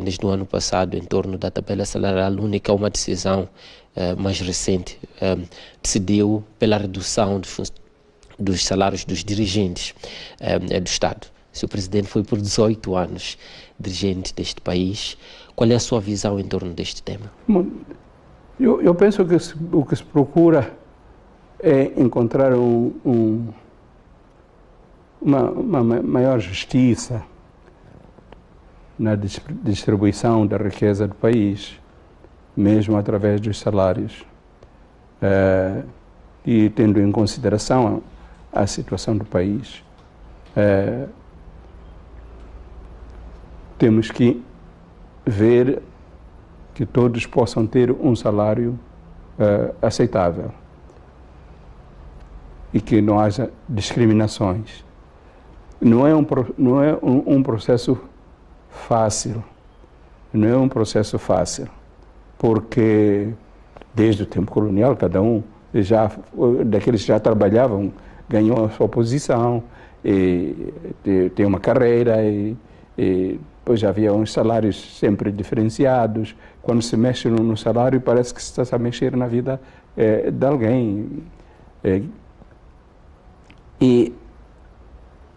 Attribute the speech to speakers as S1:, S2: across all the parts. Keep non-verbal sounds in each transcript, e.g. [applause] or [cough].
S1: desde o ano passado em torno da tabela salarial única, uma decisão uh, mais recente uh, decidiu pela redução dos, salários dos dirigentes uh, do Estado. Se o presidente foi por 18 anos dirigente deste país, qual é a sua visão em torno deste tema?
S2: Eu, eu penso que se, o que se procura é encontrar um, um, uma, uma maior justiça na distribuição da riqueza do país, mesmo através dos salários, é, e tendo em consideração a, situação do país. É, temos que ver que todos possam ter um salário uh, aceitável e que não haja discriminações. Não é um, não é um, um processo fácil, não é um processo fácil, porque desde o tempo colonial cada um já daqueles que já trabalhavam ganhou a sua posição e tem uma carreira e, e pois havia uns salários sempre diferenciados. Quando se mexe no, no salário, parece que se está a mexer na vida é, de alguém. É, e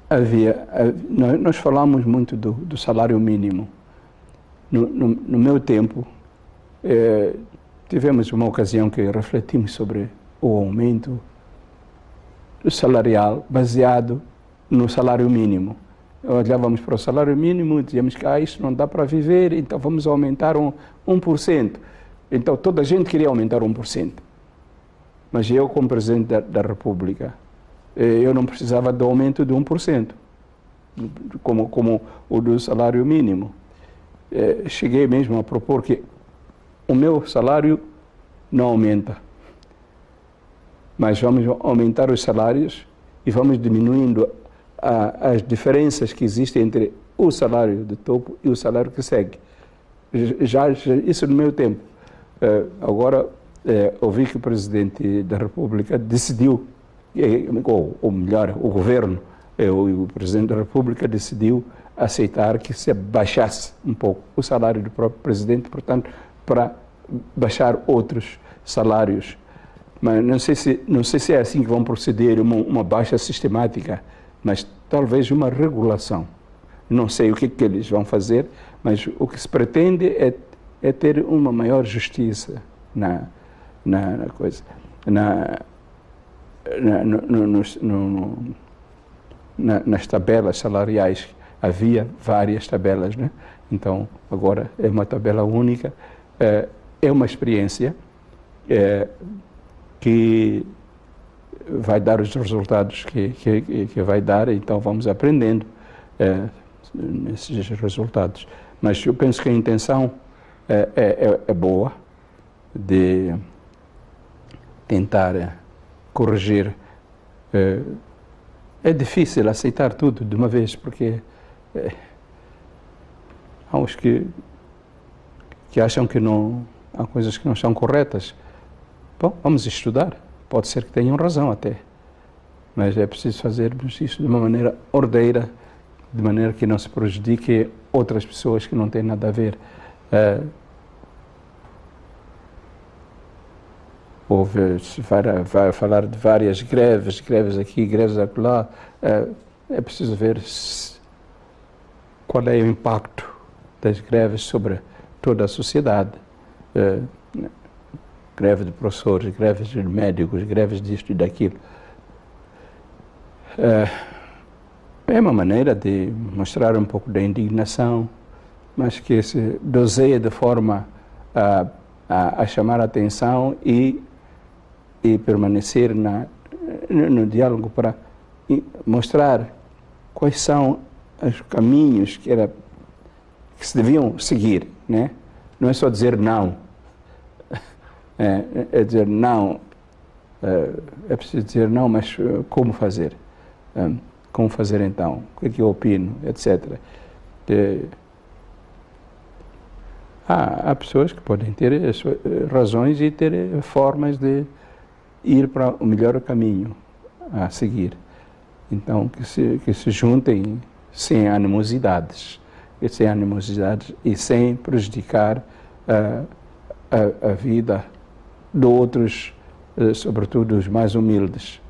S2: havia, nós, falamos muito do, do salário mínimo. No, no, no meu tempo, é, tivemos uma ocasião que refletimos sobre o aumento salarial baseado no salário mínimo olhávamos para o salário mínimo e dizíamos que ah, isso não dá para viver, então vamos aumentar um, 1%. Então toda a gente queria aumentar 1%. Mas eu, como Presidente da, da República, eh, eu não precisava do aumento de 1%, como, como o do salário mínimo. Eh, cheguei mesmo a propor que o meu salário não aumenta, mas vamos aumentar os salários e vamos diminuindo a, as diferenças que existem entre o salário de topo e o salário que segue. Já, já isso no meu tempo. Uh, agora, ouvi que o Presidente da República decidiu, ou, ou melhor, o governo, uh, o Presidente da República decidiu aceitar que se baixasse um pouco o salário do próprio Presidente, portanto, para baixar outros salários. Mas não sei se, não sei se é assim que vão proceder, uma, uma baixa sistemática mas talvez uma regulação. Não sei o que, que eles vão fazer, mas o que se pretende é, é ter uma maior justiça na, na, na coisa. Na, na, no, no, no, nas tabelas salariais havia várias tabelas, né? então agora é uma tabela única. É, é uma experiência é, que vai dar os resultados que, que, que vai dar, então vamos aprendendo é, nesses resultados. Mas eu penso que a intenção é, é, é, é boa de tentar é, corrigir. É, é, difícil aceitar tudo de uma vez, porque é, há uns que, que acham que não, há coisas que não são corretas. Bom, vamos estudar Pode ser que tenham razão até, mas é preciso fazermos isso de uma maneira ordeira, de maneira que não se prejudique outras pessoas que não têm nada a ver. É, houve, falar de várias greves, greves aqui, greves acolá, é, é preciso ver qual é o impacto das greves sobre toda a sociedade. É, greve de professores, greves de médicos, greves disto e daquilo. É, é uma maneira de mostrar um pouco da indignação, mas que se doseia de forma a, a, a chamar a atenção e, e permanecer na, no, no diálogo para mostrar quais são os caminhos que, era, que se deviam seguir. Né? Não é só dizer não, [laughs] é, é dizer não, é, é, preciso dizer não, mas eh, como fazer? É, como fazer então? O que é que eu opino? Etc. Há, há pessoas que podem ter eh, razões e ter formas de ir para o melhor caminho a seguir. Então, que se, que se juntem sem animosidades e sem animosidades e sem prejudicar uh, a, a, vida de outros, uh, sobretudo os mais humildes.